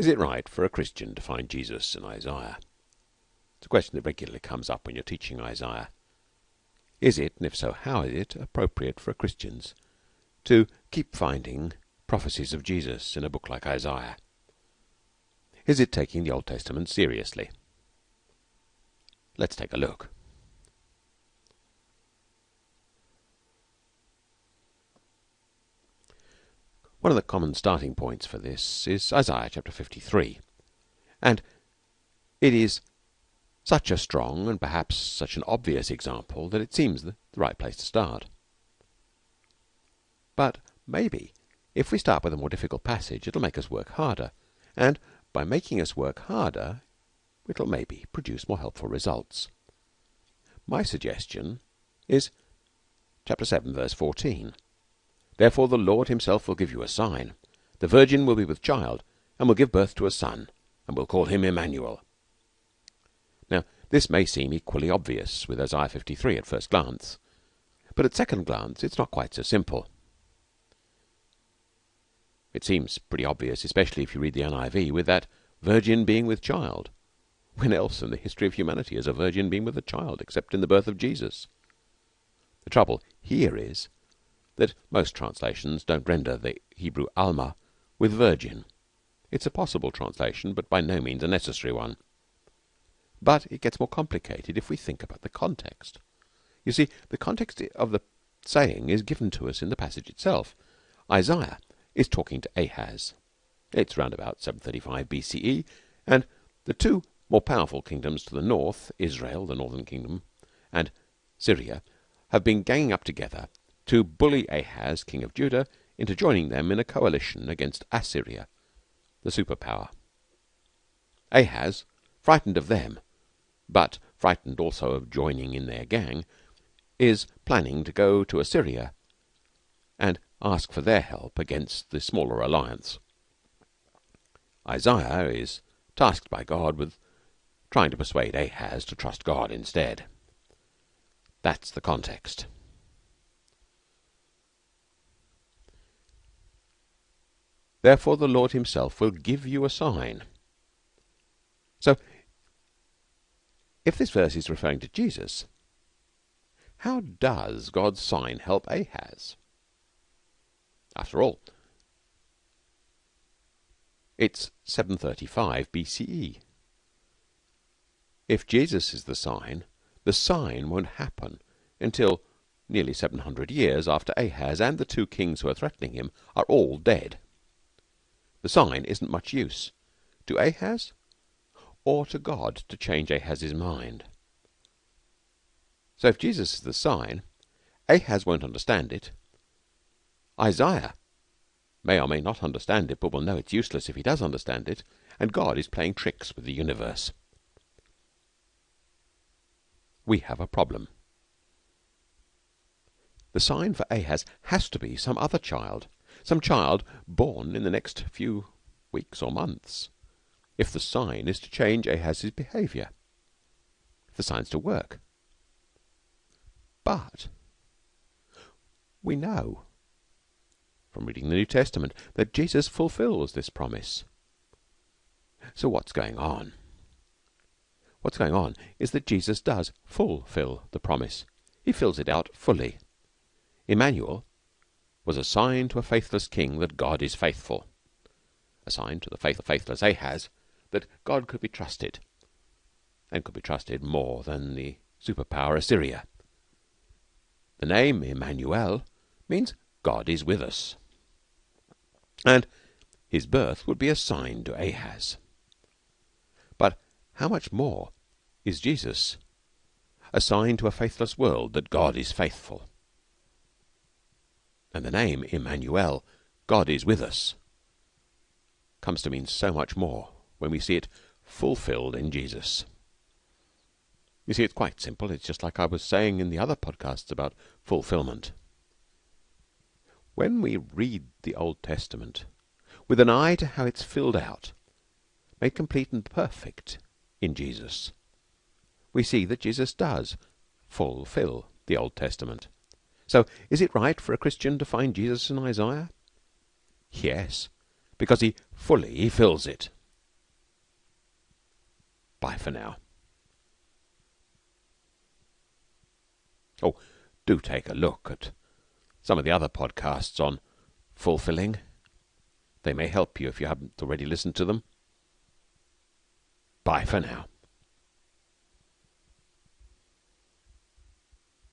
Is it right for a Christian to find Jesus in Isaiah? It's a question that regularly comes up when you're teaching Isaiah. Is it, and if so, how is it appropriate for Christians to keep finding prophecies of Jesus in a book like Isaiah? Is it taking the Old Testament seriously? Let's take a look. One of the common starting points for this is Isaiah chapter 53. And it is such a strong and perhaps such an obvious example that it seems the right place to start. But maybe if we start with a more difficult passage, it'll make us work harder. And by making us work harder, it'll maybe produce more helpful results. My suggestion is chapter 7, verse 14. Therefore the Lord himself will give you a sign. The virgin will be with child, and will give birth to a son, and will call him Emmanuel. Now, this may seem equally obvious with Isaiah 53 at first glance, but at second glance it's not quite so simple. It seems pretty obvious, especially if you read the NIV, with that virgin being with child. When else in the history of humanity has a virgin been with a child except in the birth of Jesus? The trouble here is that most translations don't render the Hebrew Alma with virgin. It's a possible translation, but by no means a necessary one. But it gets more complicated if we think about the context. You see, the context of the saying is given to us in the passage itself. Isaiah is talking to Ahaz. It's round about 735 BCE, and the two more powerful kingdoms to the north, Israel, the northern kingdom, and Syria, have been ganging up together to bully Ahaz, king of Judah, into joining them in a coalition against Assyria, the superpower. Ahaz, frightened of them, but frightened also of joining in their gang, is planning to go to Assyria and ask for their help against the smaller alliance. Isaiah is tasked by God with trying to persuade Ahaz to trust God instead. That's the context. Therefore the Lord himself will give you a sign. So, if this verse is referring to Jesus, how does God's sign help Ahaz? After all, it's 735 BCE. If Jesus is the sign, the sign won't happen until nearly 700 years after Ahaz and the two kings who are threatening him are all dead. The sign isn't much use to Ahaz or to God to change Ahaz's mind. So if Jesus is the sign, Ahaz won't understand it. Isaiah may or may not understand it, but will know it's useless if he does understand it, and God is playing tricks with the universe. We have a problem. The sign for Ahaz has to be some other child some child born in the next few weeks or months, if the sign is to change Ahaz's behaviour, if the sign's to work. But we know from reading the New Testament that Jesus fulfills this promise. So what's going on? What's going on is that Jesus does fulfill the promise. He fills it out fully. Emmanuel was a sign to a faithless king that God is faithful, a sign to the faithless Ahaz that God could be trusted, and could be trusted more than the superpower Assyria. The name Emmanuel means God is with us, and his birth would be a sign to Ahaz. But how much more is Jesus a sign to a faithless world that God is faithful? And the name Emmanuel, God is with us, comes to mean so much more when we see it fulfilled in Jesus. You see, it's quite simple. It's just like I was saying in the other podcasts about fulfillment. When we read the Old Testament with an eye to how it's filled out, made complete and perfect in Jesus, we see that Jesus does fulfill the Old Testament. So is it right for a Christian to find Jesus in Isaiah? Yes, because he fully fills it. Bye for now. Oh, do take a look at some of the other podcasts on fulfilling. They may help you if you haven't already listened to them. Bye for now.